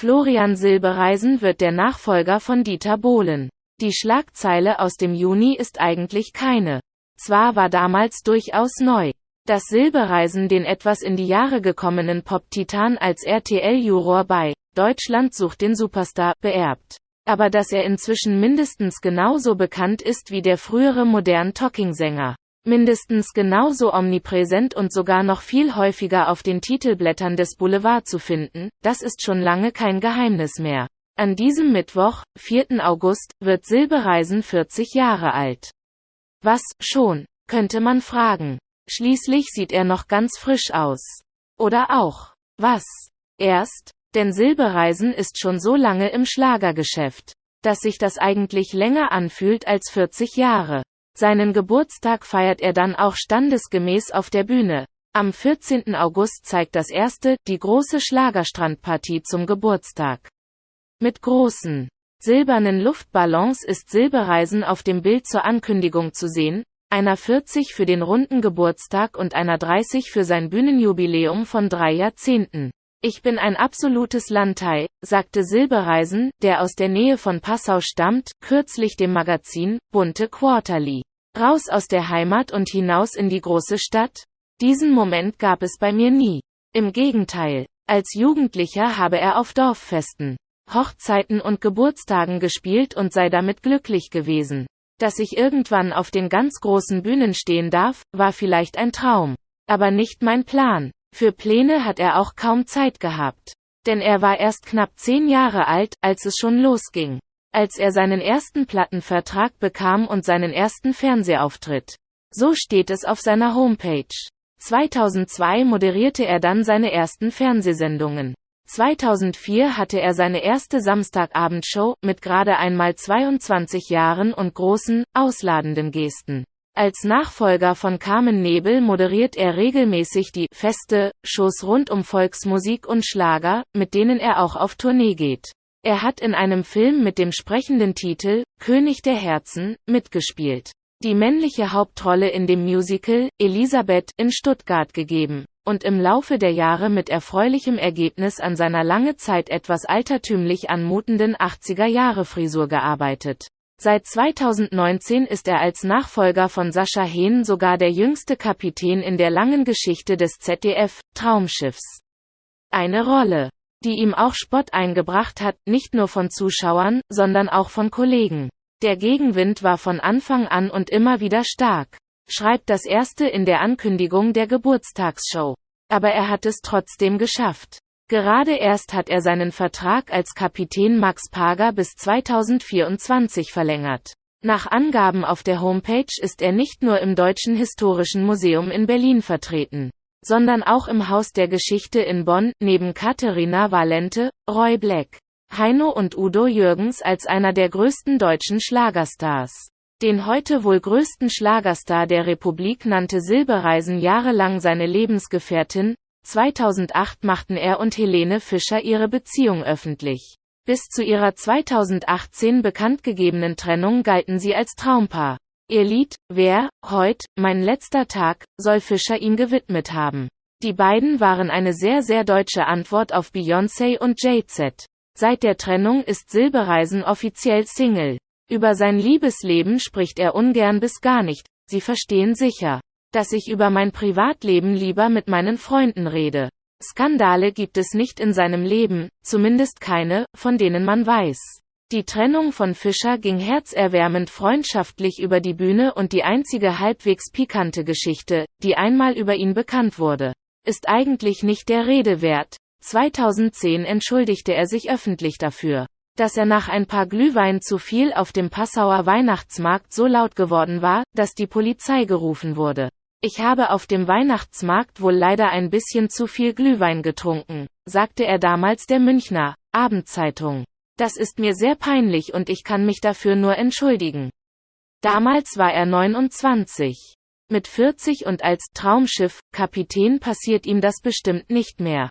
Florian Silbereisen wird der Nachfolger von Dieter Bohlen. Die Schlagzeile aus dem Juni ist eigentlich keine. Zwar war damals durchaus neu, dass Silbereisen den etwas in die Jahre gekommenen Pop-Titan als RTL-Juror bei Deutschland sucht den Superstar beerbt. Aber dass er inzwischen mindestens genauso bekannt ist wie der frühere modern Talking-Sänger mindestens genauso omnipräsent und sogar noch viel häufiger auf den Titelblättern des Boulevard zu finden, das ist schon lange kein Geheimnis mehr. An diesem Mittwoch, 4. August, wird Silbereisen 40 Jahre alt. Was, schon, könnte man fragen. Schließlich sieht er noch ganz frisch aus. Oder auch. Was? Erst? Denn Silbereisen ist schon so lange im Schlagergeschäft, dass sich das eigentlich länger anfühlt als 40 Jahre. Seinen Geburtstag feiert er dann auch standesgemäß auf der Bühne. Am 14. August zeigt das erste, die große Schlagerstrandpartie zum Geburtstag. Mit großen, silbernen Luftballons ist Silbereisen auf dem Bild zur Ankündigung zu sehen, einer 40 für den runden Geburtstag und einer 30 für sein Bühnenjubiläum von drei Jahrzehnten. Ich bin ein absolutes Landei, sagte Silbereisen, der aus der Nähe von Passau stammt, kürzlich dem Magazin Bunte Quarterly. Raus aus der Heimat und hinaus in die große Stadt? Diesen Moment gab es bei mir nie. Im Gegenteil. Als Jugendlicher habe er auf Dorffesten, Hochzeiten und Geburtstagen gespielt und sei damit glücklich gewesen. Dass ich irgendwann auf den ganz großen Bühnen stehen darf, war vielleicht ein Traum. Aber nicht mein Plan. Für Pläne hat er auch kaum Zeit gehabt. Denn er war erst knapp zehn Jahre alt, als es schon losging als er seinen ersten Plattenvertrag bekam und seinen ersten Fernsehauftritt. So steht es auf seiner Homepage. 2002 moderierte er dann seine ersten Fernsehsendungen. 2004 hatte er seine erste Samstagabendshow, mit gerade einmal 22 Jahren und großen, ausladenden Gesten. Als Nachfolger von Carmen Nebel moderiert er regelmäßig die Feste, Shows rund um Volksmusik und Schlager, mit denen er auch auf Tournee geht. Er hat in einem Film mit dem sprechenden Titel König der Herzen mitgespielt. Die männliche Hauptrolle in dem Musical Elisabeth in Stuttgart gegeben und im Laufe der Jahre mit erfreulichem Ergebnis an seiner lange Zeit etwas altertümlich anmutenden 80er-Jahre-Frisur gearbeitet. Seit 2019 ist er als Nachfolger von Sascha Hehn sogar der jüngste Kapitän in der langen Geschichte des ZDF Traumschiffs. Eine Rolle, die ihm auch Spott eingebracht hat, nicht nur von Zuschauern, sondern auch von Kollegen. Der Gegenwind war von Anfang an und immer wieder stark, schreibt das erste in der Ankündigung der Geburtstagsshow. Aber er hat es trotzdem geschafft. Gerade erst hat er seinen Vertrag als Kapitän Max Pager bis 2024 verlängert. Nach Angaben auf der Homepage ist er nicht nur im Deutschen Historischen Museum in Berlin vertreten sondern auch im Haus der Geschichte in Bonn, neben Katharina Valente, Roy Black, Heino und Udo Jürgens als einer der größten deutschen Schlagerstars. Den heute wohl größten Schlagerstar der Republik nannte Silbereisen jahrelang seine Lebensgefährtin, 2008 machten er und Helene Fischer ihre Beziehung öffentlich. Bis zu ihrer 2018 bekanntgegebenen Trennung galten sie als Traumpaar. Ihr Lied, Wer, heut, mein letzter Tag, soll Fischer ihm gewidmet haben. Die beiden waren eine sehr sehr deutsche Antwort auf Beyoncé und Jay-Z. Seit der Trennung ist Silbereisen offiziell Single. Über sein Liebesleben spricht er ungern bis gar nicht, Sie verstehen sicher, dass ich über mein Privatleben lieber mit meinen Freunden rede. Skandale gibt es nicht in seinem Leben, zumindest keine, von denen man weiß. Die Trennung von Fischer ging herzerwärmend freundschaftlich über die Bühne und die einzige halbwegs pikante Geschichte, die einmal über ihn bekannt wurde, ist eigentlich nicht der Rede wert. 2010 entschuldigte er sich öffentlich dafür, dass er nach ein paar Glühwein zu viel auf dem Passauer Weihnachtsmarkt so laut geworden war, dass die Polizei gerufen wurde. Ich habe auf dem Weihnachtsmarkt wohl leider ein bisschen zu viel Glühwein getrunken, sagte er damals der Münchner Abendzeitung. Das ist mir sehr peinlich und ich kann mich dafür nur entschuldigen. Damals war er 29. Mit 40 und als Traumschiff Kapitän passiert ihm das bestimmt nicht mehr.